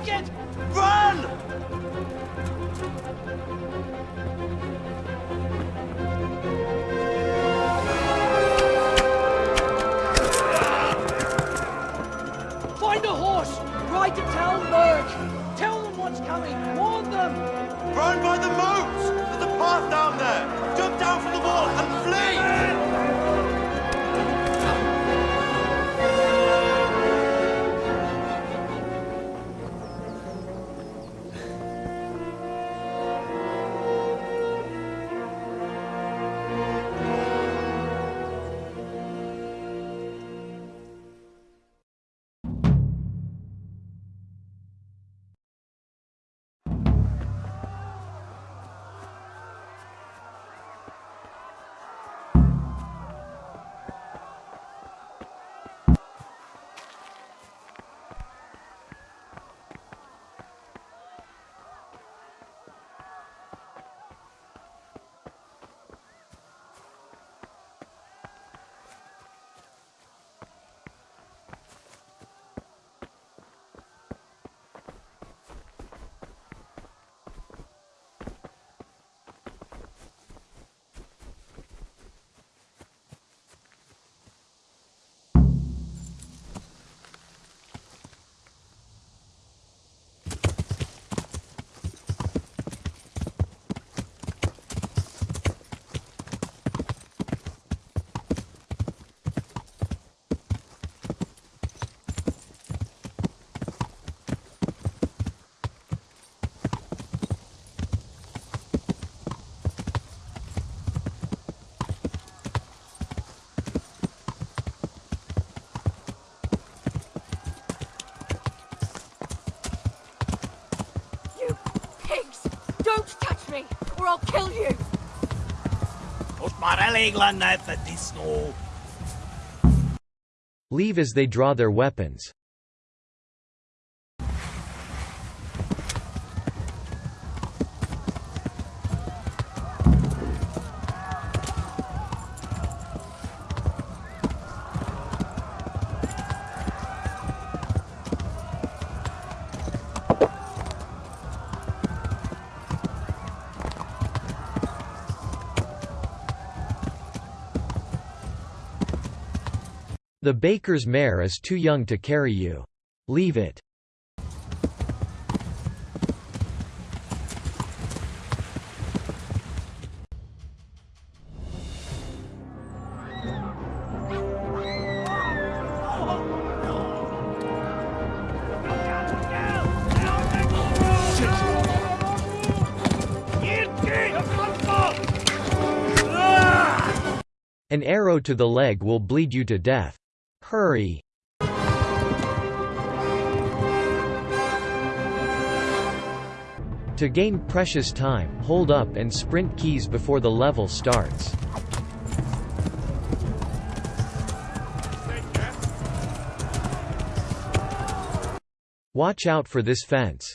Take it! Run! Find a horse! Ride to Talmberg! Tell them what's coming! Warn them! Run by the moat! There's a path down there! Jump down from the wall and flee! Leave as they draw their weapons. The baker's mare is too young to carry you. Leave it. An arrow to the leg will bleed you to death. Hurry. To gain precious time, hold up and sprint keys before the level starts. Watch out for this fence.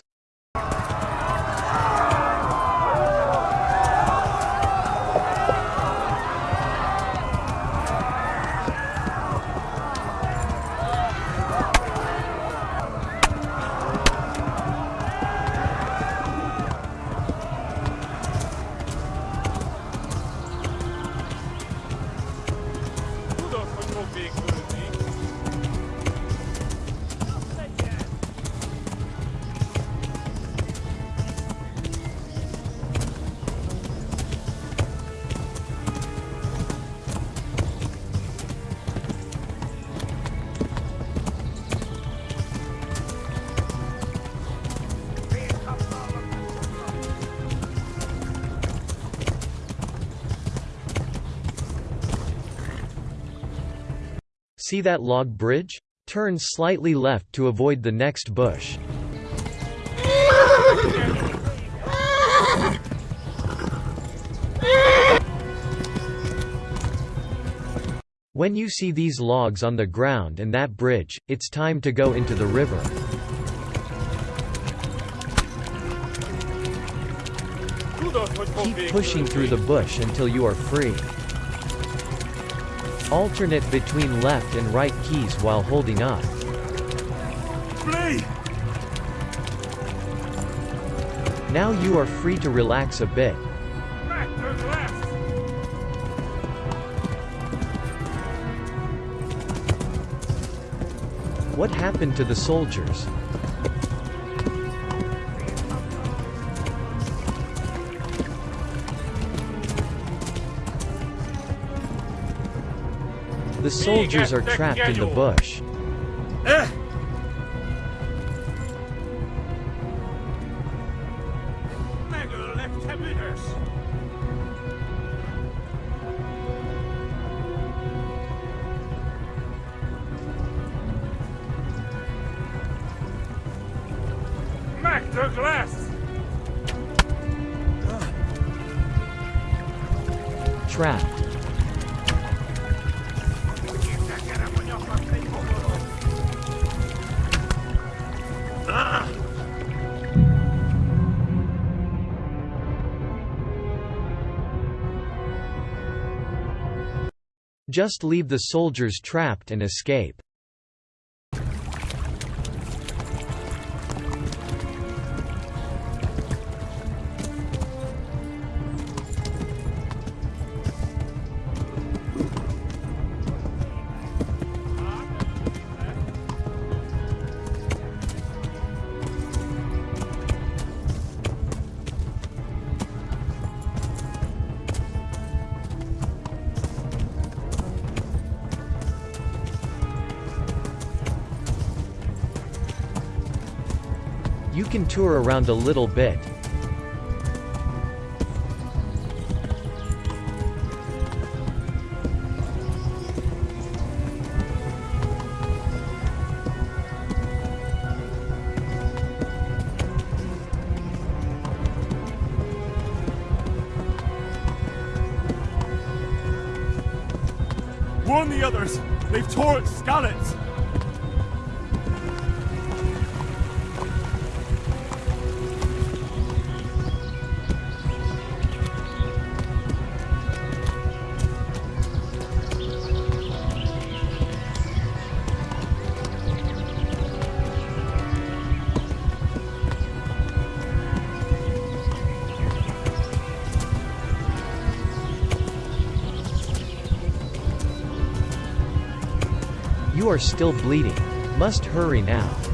See that log bridge? Turn slightly left to avoid the next bush. When you see these logs on the ground and that bridge, it's time to go into the river. Keep pushing through the bush until you are free. Alternate between left and right keys while holding up. Now you are free to relax a bit. What happened to the soldiers? The soldiers are trapped in the bush. Glass! Trapped. Just leave the soldiers trapped and escape. Can tour around a little bit. Warn the others! They've tore its scallops! You are still bleeding. Must hurry now.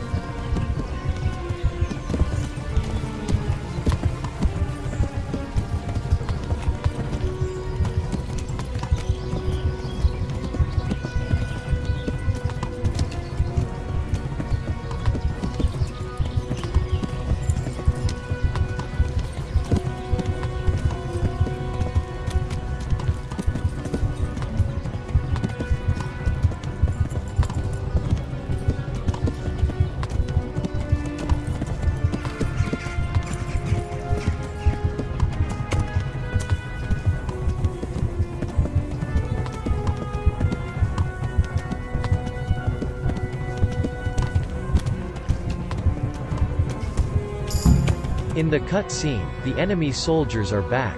In the cutscene, the enemy soldiers are back.